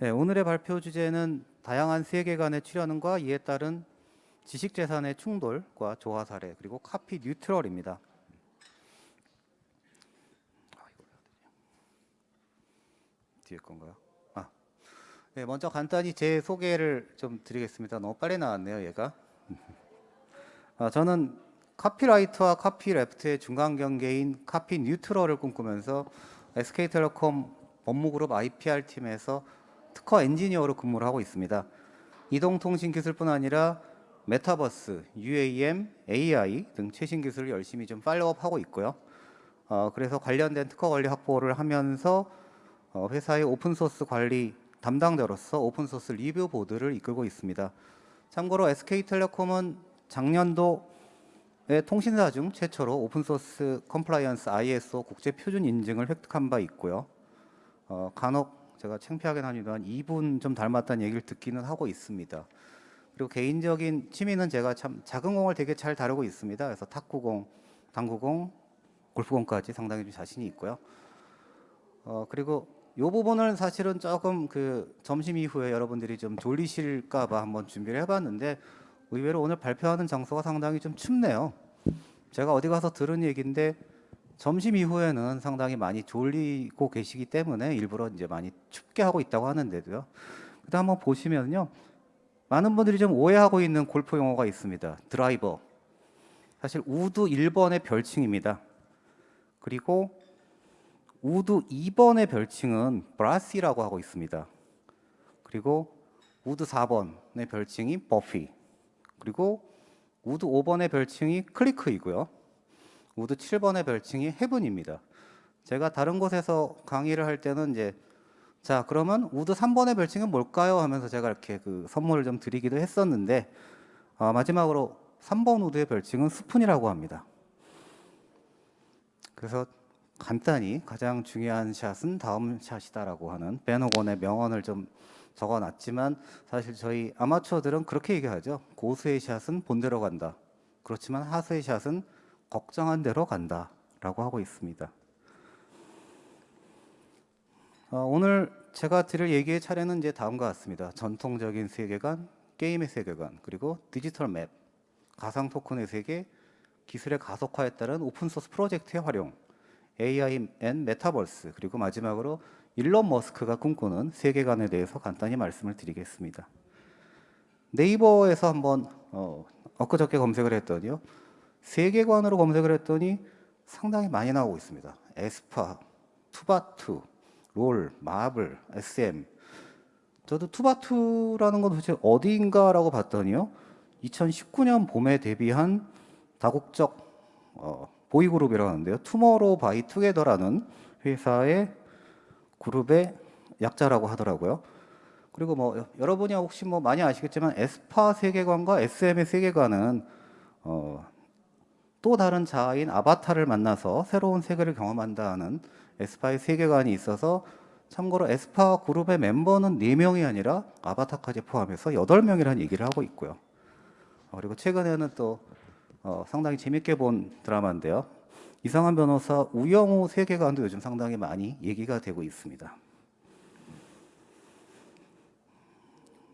네, 오늘의 발표 주제는 다양한 세계관의 출현과 이에 따른 지식재산의 충돌과 조화 사례 그리고 카피 뉴트럴입니다. 아, 뒤에 건가요? 아, 네, 먼저 간단히 제 소개를 좀 드리겠습니다. 너무 빨리 나왔네요, 얘가. 아, 저는 카피라이트와 카피레프트의 중간 경계인 카피 뉴트럴을 꿈꾸면서 SK텔레콤 법무그룹 IPR 팀에서 특허 엔지니어로 근무를 하고 있습니다. 이동통신 기술뿐 아니라 메타버스, UAM, AI 등 최신 기술을 열심히 좀 follow-up하고 있고요. 어, 그래서 관련된 특허 관리 확보를 하면서 어, 회사의 오픈소스 관리 담당자로서 오픈소스 review board를 이끌고 있습니다. 참고로 SK텔레콤은 작년도에 통신사 중 최초로 오픈소스 compliance ISO 국제 표준 인증을 획득한 바 있고요. 어, 간혹 제가 창피하긴 합니다만 이분 좀 닮았다는 얘기를 듣기는 하고 있습니다. 그리고 개인적인 취미는 제가 참 작은 공을 되게 잘 다루고 있습니다. 그래서 탁구공, 당구공, 골프공까지 상당히 좀 자신이 있고요. 어, 그리고 이 부분은 사실은 조금 그 점심 이후에 여러분들이 좀 졸리실까봐 한번 준비를 해봤는데 의외로 오늘 발표하는 장소가 상당히 좀 춥네요. 제가 어디 가서 들은 얘기인데 점심 이후에는 상당히 많이 졸리고 계시기 때문에 일부러 이제 많이 춥게 하고 있다고 하는데도요. 그다음 한번 보시면요. 많은 분들이 좀 오해하고 있는 골프 용어가 있습니다. 드라이버. 사실 우드 1번의 별칭입니다. 그리고 우드 2번의 별칭은 brassie라고 하고 있습니다. 그리고 우드 4번의 별칭이 baffy. 그리고 우드 5번의 별칭이 cleek이고요. 우드 7번의 별칭이 heaven입니다. 제가 다른 곳에서 강의를 할 때는 이제 자 그러면 우드 3번의 별칭은 뭘까요? 하면서 제가 이렇게 그 선물을 좀 드리기도 했었는데 어, 마지막으로 3번 우드의 별칭은 스푼이라고 합니다. 그래서 간단히 가장 중요한 샷은 다음 샷이다라고 하는 벤 호건의 명언을 좀 적어놨지만 사실 저희 아마추어들은 그렇게 얘기하죠. 고수의 샷은 본대로 간다. 그렇지만 하수의 샷은 걱정한 대로 간다라고 하고 있습니다. 어, 오늘 제가 드릴 얘기의 차례는 이제 다음과 같습니다. 전통적인 세계관, 게임의 세계관, 그리고 디지털 map, 가상 토큰의 세계, 기술의 가속화에 따른 오픈소스 프로젝트의 활용, AI and 메타버스, 그리고 마지막으로 일론 머스크가 꿈꾸는 세계관에 대해서 간단히 말씀을 드리겠습니다. 네이버에서 한번 어, 엊그저께 검색을 했더니요. 세계관으로 검색을 했더니 상당히 많이 나오고 있습니다. 에스파, 투바투, 롤, 마블, SM. 저도 투바투라는 건 도대체 어디인가라고 봤더니요. 2019년 봄에 데뷔한 다국적 어, 보이그룹이라고 하는데요. 투모로우 바이 투게더라는 회사의 그룹의 약자라고 하더라고요. 그리고 뭐 여러분이 혹시 뭐 많이 아시겠지만 에스파 세계관과 SM의 세계관은 어, 또 다른 자아인 아바타를 만나서 새로운 세계를 경험한다는 에스파의 세계관이 있어서 참고로 에스파 그룹의 멤버는 4명이 아니라 아바타까지 포함해서 8명이라는 얘기를 하고 있고요. 어, 그리고 최근에는 또 어, 상당히 재밌게 본 드라마인데요. 이상한 변호사 우영우 세계관도 요즘 상당히 많이 얘기가 되고 있습니다.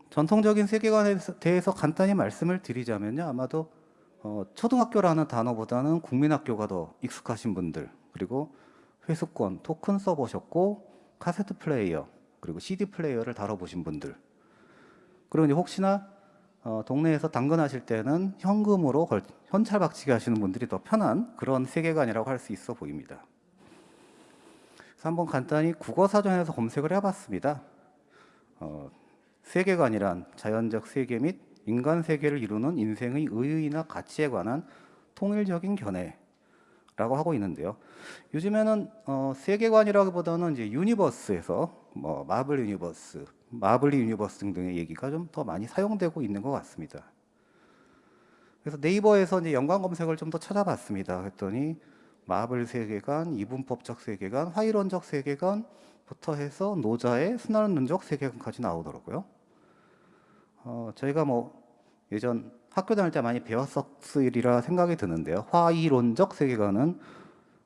전통적인 세계관에 대해서 간단히 말씀을 드리자면요. 아마도 어, 초등학교라는 단어보다는 국민학교가 더 익숙하신 분들 그리고 회수권, 토큰 써보셨고 카세트 플레이어 그리고 CD 플레이어를 다뤄보신 분들 그리고 이제 혹시나 어, 동네에서 당근하실 때는 현금으로 걸, 현찰 박치기 하시는 분들이 더 편한 그런 세계관이라고 할 수 있어 보입니다. 그래서 한번 간단히 국어사전에서 검색을 해봤습니다. 어, 세계관이란 자연적 세계 및 인간 세계를 이루는 인생의 의의나 가치에 관한 통일적인 견해라고 하고 있는데요. 요즘에는 어, 세계관이라기보다는 이제 universe에서 뭐 마블 universe, 마블리 universe 등등의 얘기가 좀 더 많이 사용되고 있는 것 같습니다. 그래서 네이버에서 이제 연관 검색을 좀 더 찾아봤습니다. 했더니 마블 세계관, 이분법적 세계관, 화이론적 세계관부터 해서 노자의 순환론적 세계관까지 나오더라고요. 어, 저희가 뭐 예전 학교 다닐 때 많이 배웠었으리라 생각이 드는데요. 화이론적 세계관은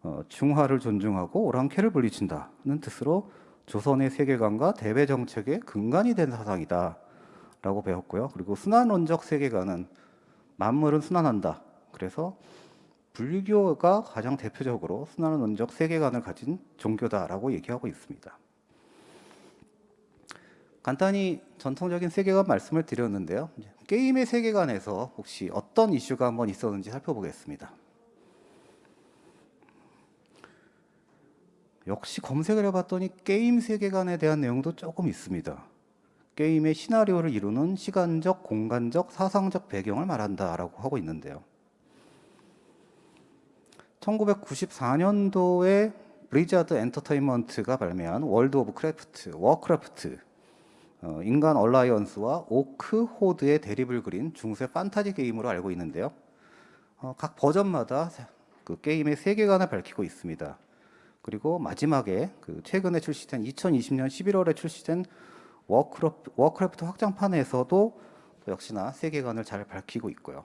어, 중화를 존중하고 오랑캐를 분리친다는 뜻으로 조선의 세계관과 대외 정책의 근간이 된 사상이다 라고 배웠고요. 그리고 순환론적 세계관은 만물은 순환한다. 그래서 불교가 가장 대표적으로 순환론적 세계관을 가진 종교다라고 얘기하고 있습니다. 간단히 전통적인 세계관 말씀을 드렸는데요. 게임의 세계관에서 혹시 어떤 이슈가 한번 있었는지 살펴보겠습니다. 역시 검색을 해봤더니 게임 세계관에 대한 내용도 조금 있습니다. 게임의 시나리오를 이루는 시간적, 공간적, 사상적 배경을 말한다라고 하고 있는데요. 1994년도에 블리자드 엔터테인먼트가 발매한 월드 오브 크래프트, 워크래프트, 어, 인간 얼라이언스와 오크 호드의 대립을 그린 중세 판타지 게임으로 알고 있는데요. 어, 각 버전마다 그 게임의 세계관을 밝히고 있습니다. 그리고 마지막에 그 최근에 출시된 2020년 11월에 출시된 워크래프트, 워크래프트 확장판에서도 역시나 세계관을 잘 밝히고 있고요.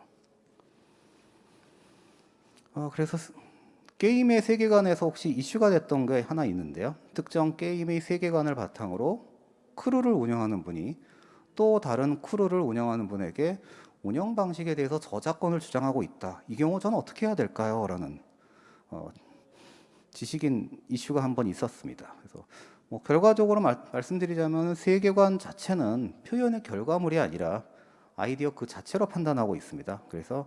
어, 그래서 게임의 세계관에서 혹시 이슈가 됐던 게 하나 있는데요. 특정 게임의 세계관을 바탕으로 크루를 운영하는 분이 또 다른 크루를 운영하는 분에게 운영 방식에 대해서 저작권을 주장하고 있다. 이 경우 저는 어떻게 해야 될까요? 라는 어, 지식인 이슈가 한 번 있었습니다. 그래서 뭐 결과적으로 말, 말씀드리자면 세계관 자체는 표현의 결과물이 아니라 아이디어 그 자체로 판단하고 있습니다. 그래서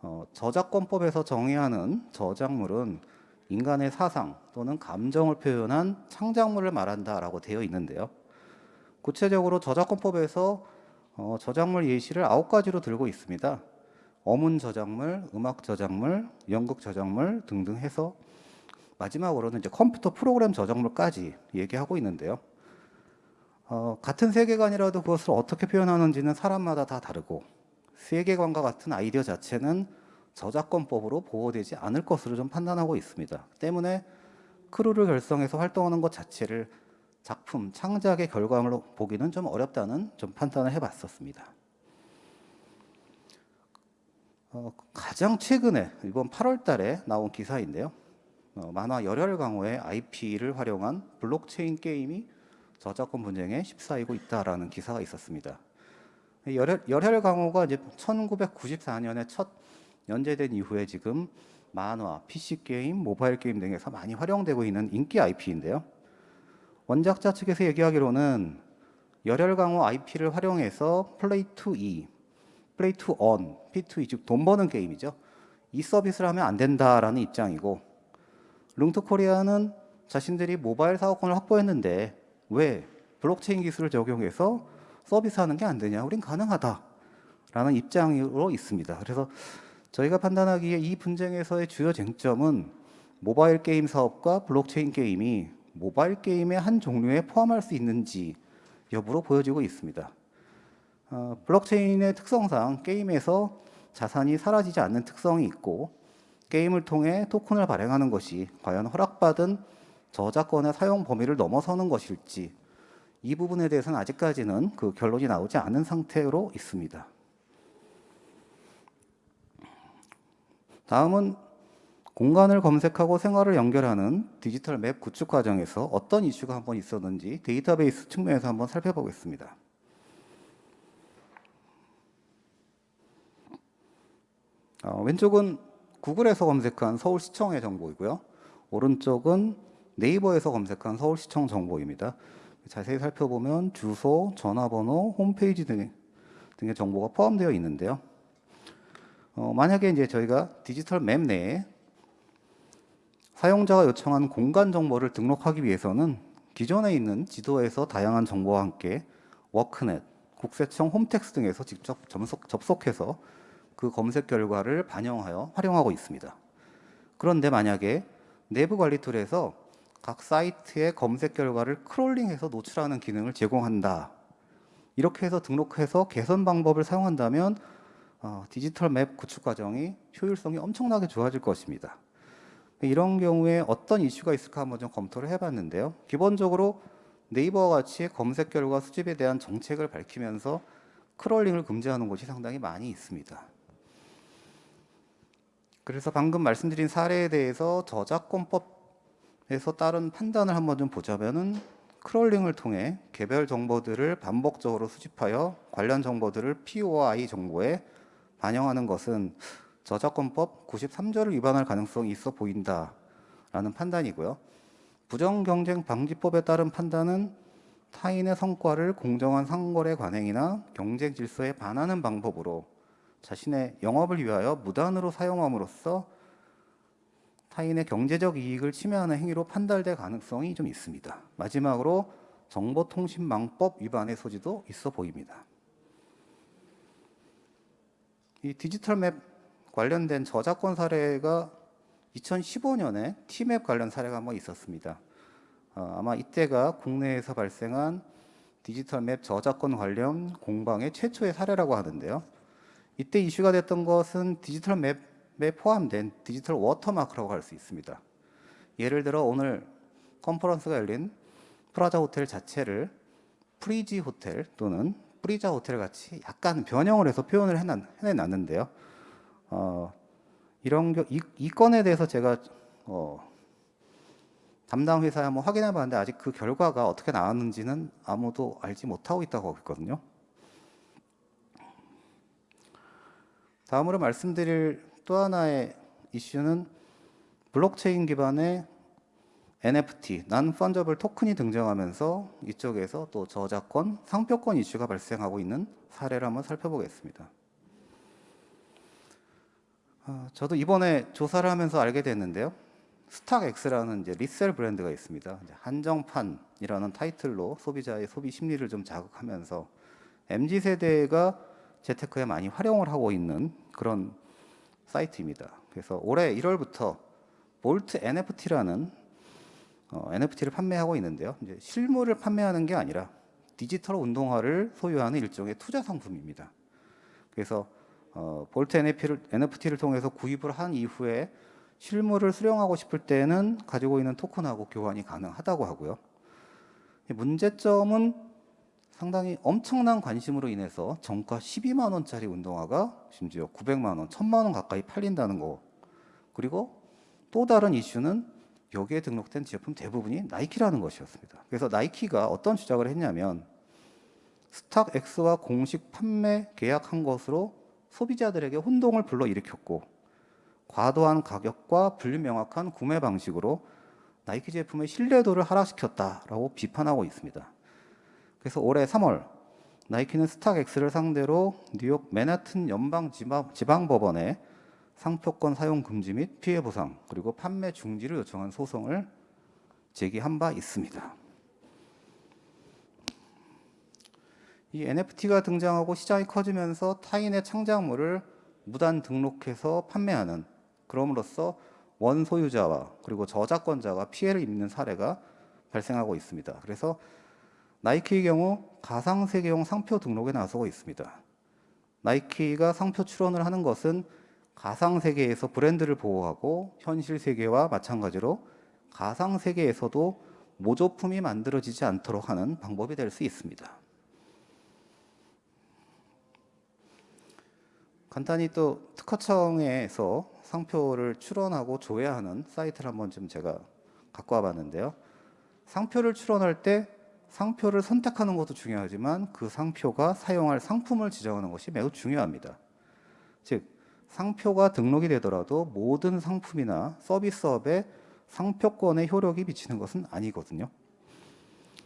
어, 저작권법에서 정의하는 저작물은 인간의 사상 또는 감정을 표현한 창작물을 말한다라고 되어 있는데요. 구체적으로 저작권법에서 어, 저작물 예시를 아홉 가지로 들고 있습니다. 어문 저작물, 음악 저작물, 연극 저작물 등등 해서 마지막으로는 이제 컴퓨터 프로그램 저작물까지 얘기하고 있는데요. 어, 같은 세계관이라도 그것을 어떻게 표현하는지는 사람마다 다 다르고 세계관과 같은 아이디어 자체는 저작권법으로 보호되지 않을 것으로 좀 판단하고 있습니다. 때문에 크루를 결성해서 활동하는 것 자체를 작품, 창작의 결과물로 보기는 좀 어렵다는 좀 판단을 해봤었습니다. 어, 가장 최근에 이번 8월 달에 나온 기사인데요. 어, 만화 열혈 강호의 IP를 활용한 블록체인 게임이 저작권 분쟁에 휩싸이고 있다라는 기사가 있었습니다. 열혈, 열혈 강호가 이제 1994년에 첫 연재된 이후에 지금 만화, PC 게임, 모바일 게임 등에서 많이 활용되고 있는 인기 IP인데요. 원작자 측에서 얘기하기로는 열혈 강호 IP를 활용해서 play to E, play to earn, P2E 즉 돈 버는 게임이죠. 이 서비스를 하면 안 된다라는 입장이고 룽투 코리아는 자신들이 모바일 사업권을 확보했는데 왜 블록체인 기술을 적용해서 서비스하는 게 안 되냐? 우린 가능하다라는 입장으로 있습니다. 그래서 저희가 판단하기에 이 분쟁에서의 주요 쟁점은 모바일 게임 사업과 블록체인 게임이 모바일 게임의 한 종류에 포함할 수 있는지 여부로 보여지고 있습니다. 어, 블록체인의 특성상 게임에서 자산이 사라지지 않는 특성이 있고 게임을 통해 토큰을 발행하는 것이 과연 허락받은 저작권의 사용 범위를 넘어서는 것일지 이 부분에 대해서는 아직까지는 그 결론이 나오지 않은 상태로 있습니다. 다음은 공간을 검색하고 생활을 연결하는 디지털 맵 구축 과정에서 어떤 이슈가 한번 있었는지 데이터베이스 측면에서 한번 살펴보겠습니다. 어, 왼쪽은 구글에서 검색한 서울시청의 정보이고요. 오른쪽은 네이버에서 검색한 서울시청 정보입니다. 자세히 살펴보면 주소, 전화번호, 홈페이지 등, 등의 정보가 포함되어 있는데요. 어, 만약에 이제 저희가 디지털 맵 내에 사용자가 요청한 공간 정보를 등록하기 위해서는 기존에 있는 지도에서 다양한 정보와 함께 워크넷, 국세청 홈택스 등에서 직접 접속, 접속해서 그 검색 결과를 반영하여 활용하고 있습니다. 그런데 만약에 내부 관리 툴에서 각 사이트의 검색 결과를 크롤링해서 노출하는 기능을 제공한다. 이렇게 해서 등록해서 개선 방법을 사용한다면 어, 디지털 맵 구축 과정이 효율성이 엄청나게 좋아질 것입니다. 이런 경우에 어떤 이슈가 있을까 한번 좀 검토를 해봤는데요. 기본적으로 네이버와 같이 검색 결과 수집에 대한 정책을 밝히면서 crawling을 금지하는 곳이 상당히 많이 있습니다. 그래서 방금 말씀드린 사례에 대해서 저작권법에서 따른 판단을 한번 좀 보자면은 crawling을 통해 개별 정보들을 반복적으로 수집하여 관련 정보들을 POI 정보에 반영하는 것은 저작권법 93조를 위반할 가능성이 있어 보인다라는 판단이고요. 부정경쟁 방지법에 따른 판단은 타인의 성과를 공정한 상거래 관행이나 경쟁 질서에 반하는 방법으로 자신의 영업을 위하여 무단으로 사용함으로써 타인의 경제적 이익을 침해하는 행위로 판단될 가능성이 좀 있습니다. 마지막으로 정보통신망법 위반의 소지도 있어 보입니다. 이 디지털 맵 관련된 저작권 사례가 2015년에 티맵 관련 사례가 한번 있었습니다. 어, 아마 이때가 국내에서 발생한 디지털 map 저작권 관련 공방의 최초의 사례라고 하는데요. 이때 이슈가 됐던 것은 디지털 map에 포함된 디지털 워터마크라고 할 수 있습니다. 예를 들어 오늘 컨퍼런스가 열린 프라자 호텔 자체를 프리지 호텔 또는 프리자 호텔 같이 약간 변형을 해서 표현을 해놨는데요. 어, 이런 이, 이 건에 대해서 제가 어, 담당 회사에 한번 확인해 봤는데 아직 그 결과가 어떻게 나왔는지는 아무도 알지 못하고 있다고 하고 있거든요. 다음으로 말씀드릴 또 하나의 이슈는 블록체인 기반의 NFT, non-fungible 토큰이 등장하면서 이쪽에서 또 저작권, 상표권 이슈가 발생하고 있는 사례를 한번 살펴보겠습니다. 어, 저도 이번에 조사를 하면서 알게 됐는데요. StockX라는 이제 resell 브랜드가 있습니다. 한정판이라는 타이틀로 소비자의 소비 심리를 좀 자극하면서 MZ 세대가 재테크에 많이 활용을 하고 있는 그런 사이트입니다. 그래서 올해 1월부터 Vault NFT라는 어, NFT를 판매하고 있는데요. 이제 실물을 판매하는 게 아니라 디지털 운동화를 소유하는 일종의 투자 상품입니다. 그래서 어, 볼트 NFT를, 통해서 구입을 한 이후에 실물을 수령하고 싶을 때는 가지고 있는 토큰하고 교환이 가능하다고 하고요. 문제점은 상당히 엄청난 관심으로 인해서 정가 12만 원짜리 운동화가 심지어 900만 원, 1000만 원 가까이 팔린다는 거. 그리고 또 다른 이슈는 여기에 등록된 제품 대부분이 나이키라는 것이었습니다. 그래서 나이키가 어떤 주장을 했냐면 스탁엑스와 공식 판매 계약한 것으로 소비자들에게 혼동을 불러일으켰고 과도한 가격과 불명확한 구매 방식으로 나이키 제품의 신뢰도를 하락시켰다라고 비판하고 있습니다. 그래서 올해 3월 나이키는 스탁엑스를 상대로 뉴욕 맨하튼 연방 지방 법원에 상표권 사용 금지 및 피해 보상 그리고 판매 중지를 요청한 소송을 제기한 바 있습니다. 이 NFT가 등장하고 시장이 커지면서 타인의 창작물을 무단 등록해서 판매하는 그럼으로써 원소유자와 그리고 저작권자가 피해를 입는 사례가 발생하고 있습니다. 그래서 나이키의 경우 가상세계용 상표 등록에 나서고 있습니다. 나이키가 상표 출원을 하는 것은 가상세계에서 브랜드를 보호하고 현실 세계와 마찬가지로 가상세계에서도 모조품이 만들어지지 않도록 하는 방법이 될 수 있습니다. 간단히 또 특허청에서 상표를 출원하고 조회하는 사이트를 한번 좀 제가 갖고 와봤는데요. 상표를 출원할 때 상표를 선택하는 것도 중요하지만 그 상표가 사용할 상품을 지정하는 것이 매우 중요합니다. 즉 상표가 등록이 되더라도 모든 상품이나 서비스업에 상표권의 효력이 미치는 것은 아니거든요.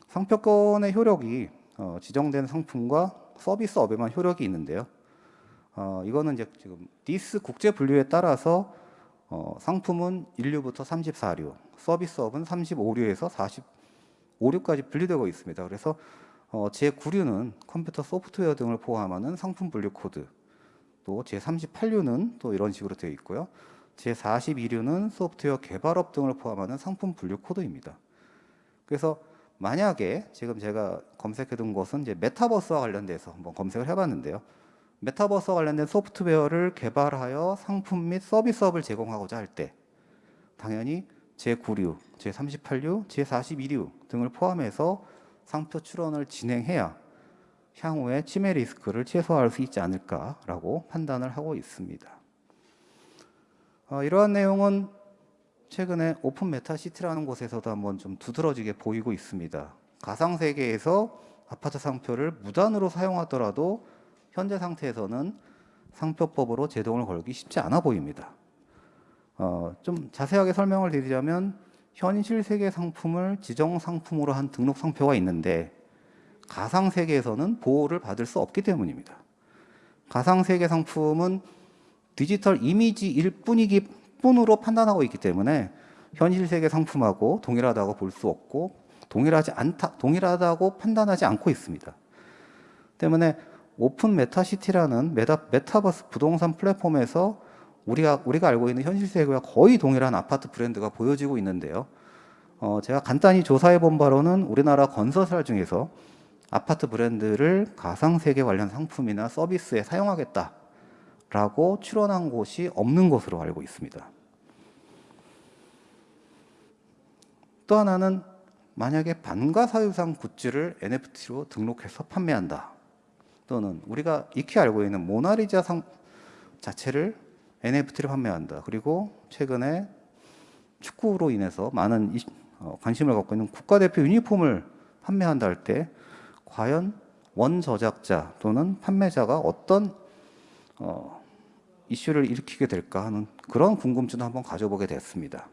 상표권의 효력이 어, 지정된 상품과 서비스업에만 효력이 있는데요. 어, 이거는 이제 지금 니스 국제 분류에 따라서 어, 상품은 1류부터 34류, 서비스업은 35류에서 45류까지 분류되고 있습니다. 그래서 어, 제9류는 컴퓨터 소프트웨어 등을 포함하는 상품 분류 코드, 또 제38류는 또 이런 식으로 되어 있고요. 제42류는 소프트웨어 개발업 등을 포함하는 상품 분류 코드입니다. 그래서 만약에 지금 제가 검색해 둔 것은 이제 메타버스와 관련돼서 한번 검색을 해 봤는데요. 메타버스와 관련된 소프트웨어를 개발하여 상품 및 서비스업을 제공하고자 할 때 당연히 제9류, 제38류, 제42류 등을 포함해서 상표 출원을 진행해야 향후에 침해 리스크를 최소화할 수 있지 않을까라고 판단을 하고 있습니다. 어, 이러한 내용은 최근에 오픈 메타시티라는 곳에서도 한번 좀 두드러지게 보이고 있습니다. 가상 세계에서 아파트 상표를 무단으로 사용하더라도 현재 상태에서는 상표법으로 제동을 걸기 쉽지 않아 보입니다. 어, 좀 자세하게 설명을 드리자면 현실 세계 상품을 지정 상품으로 한 등록 상표가 있는데 가상 세계에서는 보호를 받을 수 없기 때문입니다. 가상 세계 상품은 디지털 이미지일 뿐이기 뿐으로 판단하고 있기 때문에 현실 세계 상품하고 동일하다고 볼 수 없고 동일하지 않다 동일하다고 판단하지 않고 있습니다. 때문에 오픈 메타시티라는 메타, 메타버스 부동산 플랫폼에서 우리가 우리가 알고 있는 현실 세계와 거의 동일한 아파트 브랜드가 보여지고 있는데요. 어, 제가 간단히 조사해 본 바로는 우리나라 건설사 중에서 아파트 브랜드를 가상 세계 관련 상품이나 서비스에 사용하겠다라고 출원한 곳이 없는 것으로 알고 있습니다. 또 하나는 만약에 반가 사유상 굿즈를 NFT로 등록해서 판매한다. 또는 우리가 익히 알고 있는 모나리자 상 자체를 NFT로 판매한다. 그리고 최근에 축구로 인해서 많은 이, 어, 관심을 갖고 있는 국가대표 유니폼을 판매한다 할 때 과연 원 저작자 또는 판매자가 어떤 어, 이슈를 일으키게 될까 하는 그런 궁금증을 한번 가져보게 됐습니다.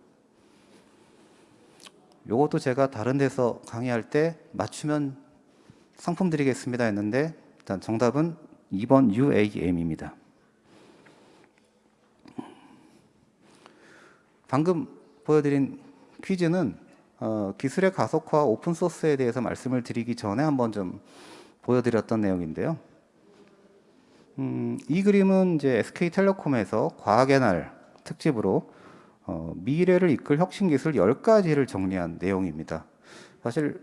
요것도 제가 다른 데서 강의할 때 맞추면 상품 드리겠습니다 했는데 일단 정답은 2번 UAM입니다. 방금 보여드린 퀴즈는 어, 기술의 가속화 오픈소스에 대해서 말씀을 드리기 전에 한번 좀 보여드렸던 내용인데요. 음, 이 그림은 이제 SK텔레콤에서 과학의 날 특집으로 어, 미래를 이끌 혁신 기술 10가지를 정리한 내용입니다. 사실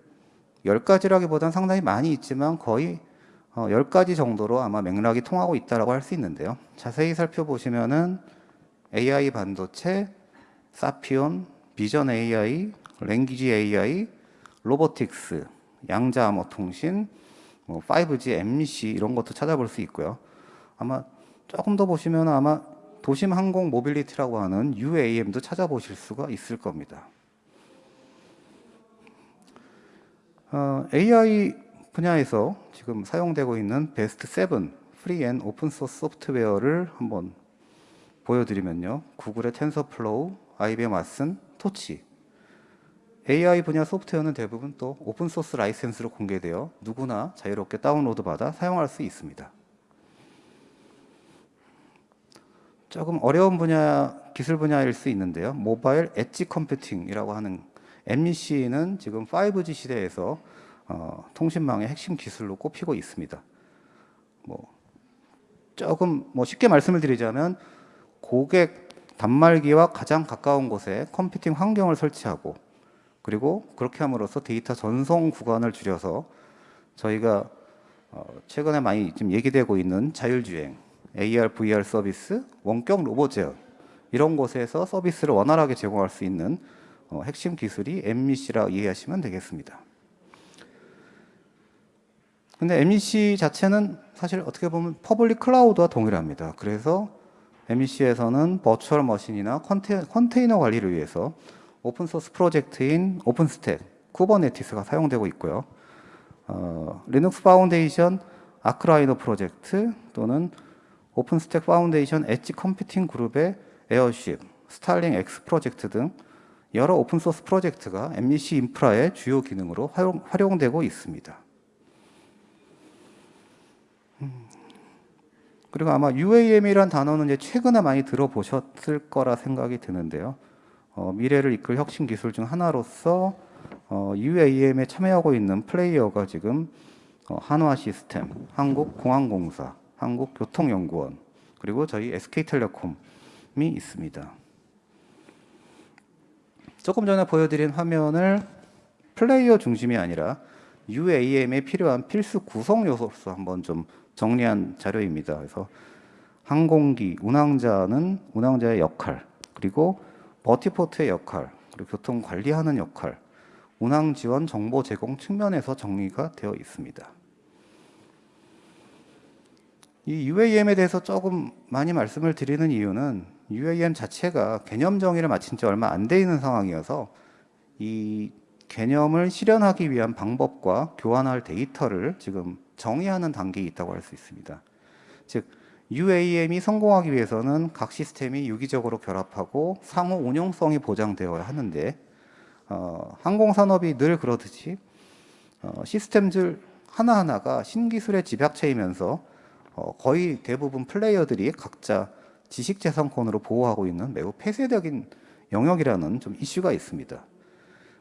10가지라기보다는 상당히 많이 있지만 거의 어, 10가지 정도로 아마 맥락이 통하고 있다고 할 수 있는데요. 자세히 살펴보시면은 AI 반도체, 사피온, vision AI, language AI, robotics, 양자 암호 통신, 뭐 5G, MEC 이런 것도 찾아볼 수 있고요. 아마 조금 더 보시면 아마 도심 항공 mobility라고 하는 UAM도 찾아보실 수가 있을 겁니다. 어, AI 분야에서 지금 사용되고 있는 베스트 7 free and open source software를 한번 보여드리면요. 구글의 TensorFlow, IBM Watson, Torch. AI 분야 소프트웨어는 대부분 또 open source 라이센스로 공개되어 누구나 자유롭게 다운로드 받아 사용할 수 있습니다. 조금 어려운 분야 기술 분야일 수 있는데요. mobile edge computing이라고 하는 MC는 지금 5G 시대에서 어, 통신망의 핵심 기술로 꼽히고 있습니다. 뭐 조금 뭐 쉽게 말씀을 드리자면 고객 단말기와 가장 가까운 곳에 컴퓨팅 환경을 설치하고 그리고 그렇게 함으로써 데이터 전송 구간을 줄여서 저희가 어, 최근에 많이 지금 얘기되고 있는 자율주행 AR, VR 서비스, 원격 로봇 제어 이런 곳에서 서비스를 원활하게 제공할 수 있는 어, 핵심 기술이 MEC라 이해하시면 되겠습니다. 근데 MEC 자체는 사실 어떻게 보면 public cloud와 동일합니다. 그래서 MEC에서는 virtual machine이나 conta, container 관리를 위해서 open source 프로젝트인 OpenStack, Kubernetes가 사용되고 있고요. 어, Linux Foundation Akraino 프로젝트 또는 OpenStack Foundation edge computing 그룹의 Airship, StarlingX 프로젝트 등 여러 open source 프로젝트가 MEC 인프라의 주요 기능으로 활용, 활용되고 있습니다. 그리고 아마 UAM이란 단어는 이제 최근에 많이 들어보셨을 거라 생각이 드는데요. 어, 미래를 이끌 혁신 기술 중 하나로서 어, UAM에 참여하고 있는 플레이어가 지금 어, 한화 시스템, 한국공항공사, 한국교통연구원 그리고 저희 SK텔레콤이 있습니다. 조금 전에 보여드린 화면을 플레이어 중심이 아니라 UAM에 필요한 필수 구성 요소로 한번 좀 정리한 자료입니다. 그래서 항공기, 운항자는 운항자의 역할, 그리고 버티포트의 역할, 그리고 교통 관리하는 역할, 운항 지원 정보 제공 측면에서 정리가 되어 있습니다. 이 UAM에 대해서 조금 많이 말씀을 드리는 이유는 UAM 자체가 개념 정의를 마친 지 얼마 안 돼 있는 상황이어서 이 개념을 실현하기 위한 방법과 교환할 데이터를 지금 정의하는 단계에 있다고 할 수 있습니다. 즉 UAM이 성공하기 위해서는 각 시스템이 유기적으로 결합하고 상호 운용성이 보장되어야 하는데 어, 항공산업이 늘 그러듯이 어, 시스템들 하나하나가 신기술의 집약체이면서 어, 거의 대부분 플레이어들이 각자 지식재산권으로 보호하고 있는 매우 폐쇄적인 영역이라는 좀 이슈가 있습니다.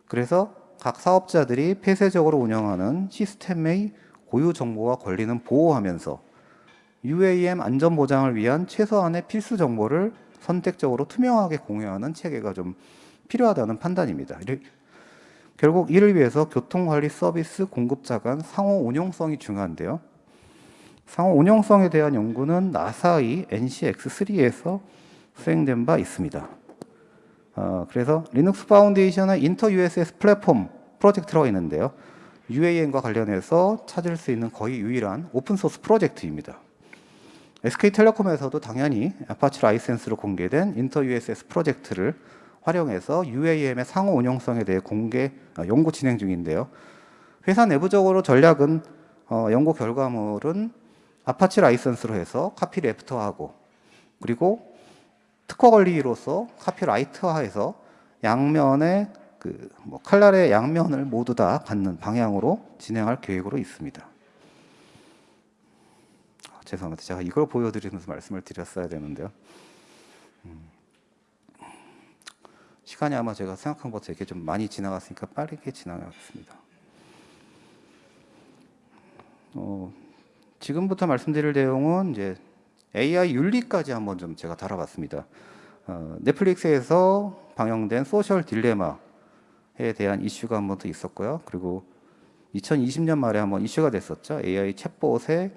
그래서 각 사업자들이 폐쇄적으로 운영하는 시스템의 고유 정보와 권리는 보호하면서 UAM 안전 보장을 위한 최소한의 필수 정보를 선택적으로 투명하게 공유하는 체계가 좀 필요하다는 판단입니다. 결국 이를 위해서 교통관리 서비스 공급자 간 상호 운용성이 중요한데요. 상호 운용성에 대한 연구는 NASA의 NCX3에서 수행된 바 있습니다. 어, 그래서 Linux Foundation의 InterUSS 플랫폼 프로젝트라고 있는데요. UAM과 관련해서 찾을 수 있는 거의 유일한 open source 프로젝트입니다. SK텔레콤에서도 당연히 아파치 라이센스로 공개된 InterUSS 프로젝트를 활용해서 UAM의 상호 운용성에 대해 공개 어, 연구 진행 중인데요. 회사 내부적으로 전략은 어, 연구 결과물은 아파치 라이센스로 해서 copyleft화하고 그리고 특허 권리로서 copyright화해서 양면의 그 뭐 칼날의 양면을 모두 다 갖는 방향으로 진행할 계획으로 있습니다. 아, 죄송합니다. 제가 이걸 보여드리면서 말씀을 드렸어야 되는데요. 음. 시간이 아마 제가 생각한 것보다 이렇게 좀 많이 지나갔으니까 빠르게 지나가겠습니다. 어, 지금부터 말씀드릴 내용은 이제 AI 윤리까지 한번 좀 제가 다뤄봤습니다. 어, 넷플릭스에서 방영된 소셜 딜레마 에 대한 이슈가 한 번 더 있었고요. 그리고 2020년 말에 한번 이슈가 됐었죠. AI 챗봇의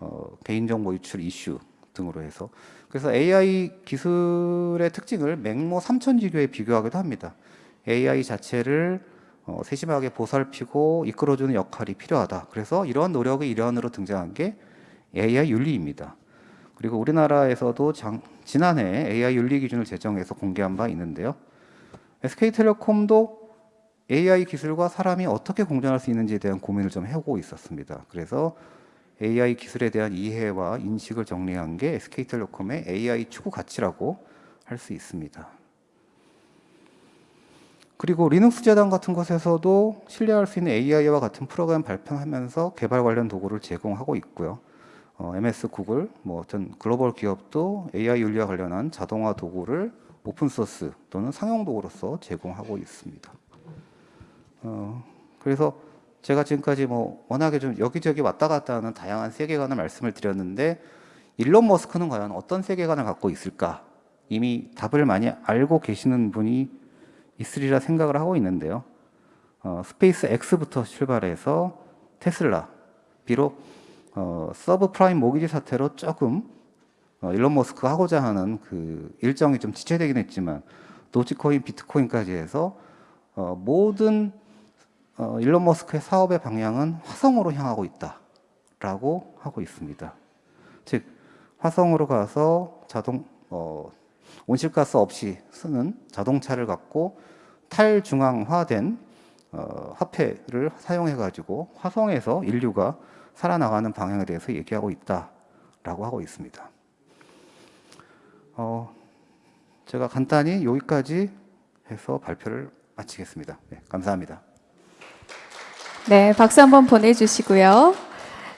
어, 개인정보 유출 이슈 등으로 해서 그래서 AI 기술의 특징을 맹모 삼천지교에 비교하기도 합니다. AI 자체를 어, 세심하게 보살피고 이끌어주는 역할이 필요하다. 그래서 이러한 노력의 일환으로 등장한 게 AI 윤리입니다. 그리고 우리나라에서도 장, 지난해 AI 윤리 기준을 제정해서 공개한 바 있는데요. SK텔레콤도 AI 기술과 사람이 어떻게 공존할 수 있는지에 대한 고민을 좀 해오고 있었습니다. 그래서 AI 기술에 대한 이해와 인식을 정리한 게 SK텔레콤의 AI 추구 가치라고 할 수 있습니다. 그리고 리눅스 재단 같은 곳에서도 신뢰할 수 있는 AI와 같은 프로그램 발표하면서 개발 관련 도구를 제공하고 있고요. 어, MS 구글, 뭐 어떤 글로벌 기업도 AI 윤리와 관련한 자동화 도구를 open source 또는 상용 도구로서 제공하고 있습니다. 어, 그래서 제가 지금까지 뭐 워낙에 좀 여기저기 왔다 갔다 하는 다양한 세계관을 말씀을 드렸는데 일론 머스크는 과연 어떤 세계관을 갖고 있을까? 이미 답을 많이 알고 계시는 분이 있으리라 생각을 하고 있는데요. 어, 스페이스 X부터 출발해서 테슬라, 비록 어, 서브 프라임 모기지 사태로 조금 어, 일론 머스크가 하고자 하는 그 일정이 좀 지체되긴 했지만 도지코인, 비트코인까지 해서 어, 모든 어, 일론 머스크의 사업의 방향은 화성으로 향하고 있다라고 하고 있습니다. 즉 화성으로 가서 자동 어, 온실가스 없이 쓰는 자동차를 갖고 탈중앙화된 어, 화폐를 사용해 가지고 화성에서 인류가 살아나가는 방향에 대해서 얘기하고 있다라고 하고 있습니다. 어, 제가 간단히 여기까지 해서 발표를 마치겠습니다. 네, 감사합니다. 네, 박수 한번 보내주시고요.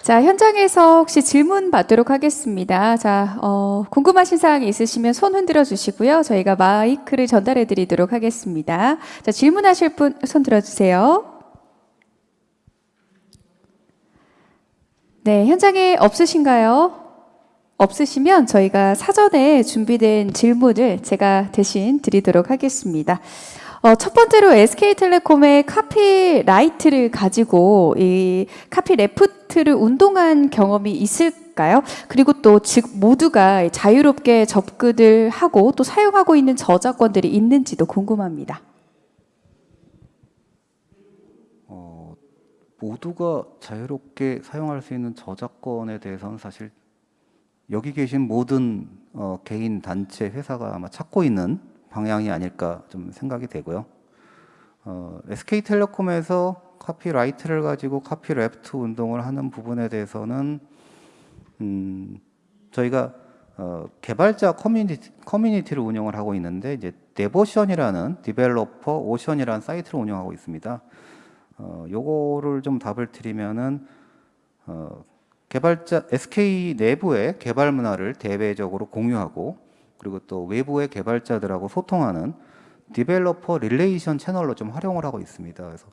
자, 현장에서 혹시 질문 받도록 하겠습니다. 자, 어, 궁금하신 사항이 있으시면 손 흔들어 주시고요. 저희가 마이크를 전달해 드리도록 하겠습니다. 자, 질문하실 분 손 들어 주세요. 네, 현장에 없으신가요? 없으시면 저희가 사전에 준비된 질문을 제가 대신 드리도록 하겠습니다. 어, 첫 번째로 SK텔레콤의 카피라이트를 가지고 이 카피 레프트를 운동한 경험이 있을까요? 그리고 또 즉 모두가 자유롭게 접근을 하고 또 사용하고 있는 저작권들이 있는지도 궁금합니다. 어, 모두가 자유롭게 사용할 수 있는 저작권에 대해서는 사실 여기 계신 모든 어, 개인, 단체, 회사가 아마 찾고 있는 방향이 아닐까 좀 생각이 되고요. 어, SK텔레콤에서 copyright를 가지고 copyleft 운동을 하는 부분에 대해서는 음, 저희가 어, 개발자 커뮤니티, 커뮤니티를 운영을 하고 있는데 이제 DEVOCEAN이라는 developer ocean이라는 사이트를 운영하고 있습니다. 어, 요거를 좀 답을 드리면은 어, 개발자 SK 내부의 개발 문화를 대외적으로 공유하고 그리고 또 외부의 개발자들하고 소통하는 developer relation 채널로 좀 활용을 하고 있습니다. 그래서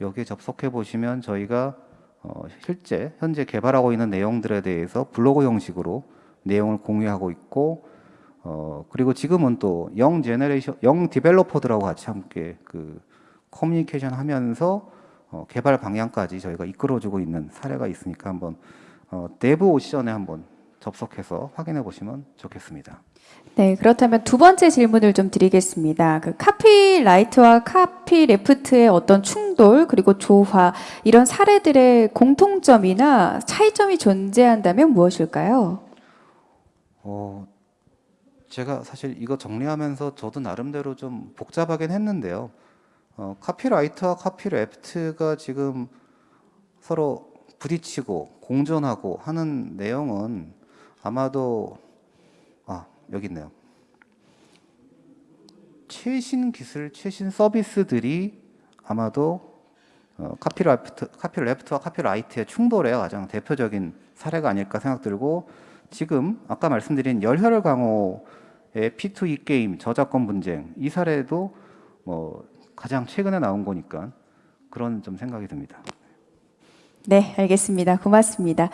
여기에 접속해 보시면 저희가 어, 실제 현재 개발하고 있는 내용들에 대해서 블로그 형식으로 내용을 공유하고 있고 어, 그리고 지금은 또 young generation young developer들하고 같이 함께 그 커뮤니케이션 하면서 어, 개발 방향까지 저희가 이끌어주고 있는 사례가 있으니까 한번 어, DEVOCEAN에 한번 접속해서 확인해 보시면 좋겠습니다. 네, 그렇다면 두 번째 질문을 좀 드리겠습니다. 그 copyright와 copyleft의 어떤 충돌 그리고 조화 이런 사례들의 공통점이나 차이점이 존재한다면 무엇일까요? 어, 제가 사실 이거 정리하면서 저도 나름대로 좀 복잡하긴 했는데요. 어, copyright와 copyleft가 지금 서로 부딪히고 공존하고 하는 내용은 아마도 아 여기 있네요. 최신 기술, 최신 서비스들이 아마도 어, copyright, copyleft와 copyright의 충돌의 가장 대표적인 사례가 아닐까 생각 들고 지금 아까 말씀드린 열혈 강호의 P2E 게임 저작권 분쟁 이 사례도 뭐 가장 최근에 나온 거니까 그런 좀 생각이 듭니다. 네, 알겠습니다. 고맙습니다.